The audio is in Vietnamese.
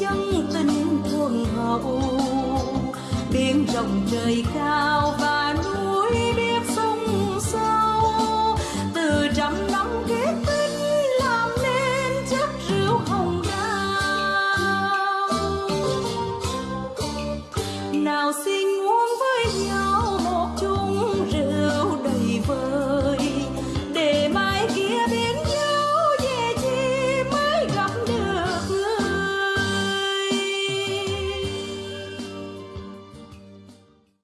trong tình thuần hậu. Biển rộng trời cao và núi biết sông sâu từ trăm năm kết tinh làm nên chất rượu hồng đào. Nào xin uống với nhau